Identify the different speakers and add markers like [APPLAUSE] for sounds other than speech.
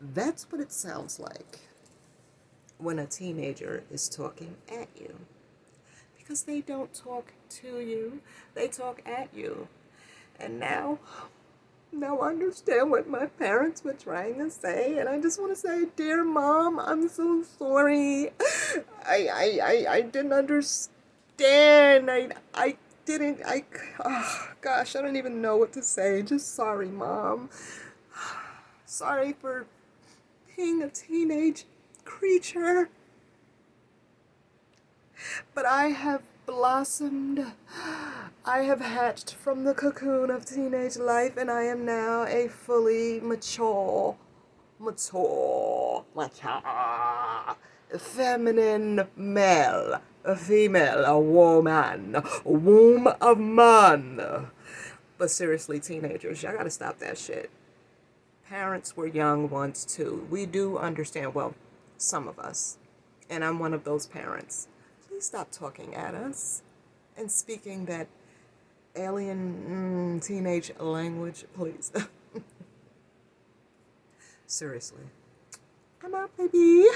Speaker 1: That's what it sounds like when a teenager is talking at you. Because they don't talk to you, they talk at you. And now, now I understand what my parents were trying to say. And I just want to say, dear mom, I'm so sorry. I, I, I, I didn't understand. I, I didn't, I, oh, gosh, I don't even know what to say. Just sorry, mom. Sorry for being a teenage creature. But I have blossomed. I have hatched from the cocoon of teenage life and I am now a fully mature, mature, mature, feminine male, a female, a woman, a womb of man. But seriously, teenagers, y'all gotta stop that shit. Parents were young once too. We do understand, well, some of us, and I'm one of those parents please stop talking at us and speaking that alien mm, teenage language, please. [LAUGHS] Seriously. I'm out, baby.